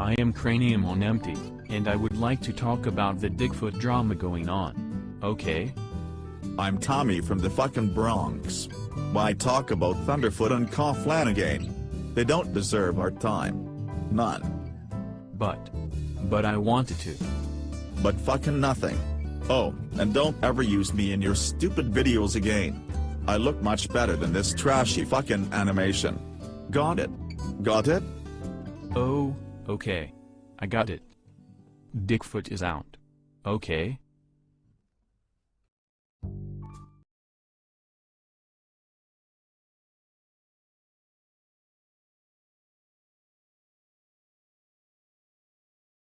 I am Cranium on Empty, and I would like to talk about the Dickfoot drama going on. Okay? I'm Tommy from the fucking Bronx. Why talk about Thunderfoot and Cough Flanagan? They don't deserve our time. None. But. But I wanted to. But fucking nothing. Oh, and don't ever use me in your stupid videos again. I look much better than this trashy fucking animation. Got it? Got it? Oh, okay. I got it. Dickfoot is out. Okay?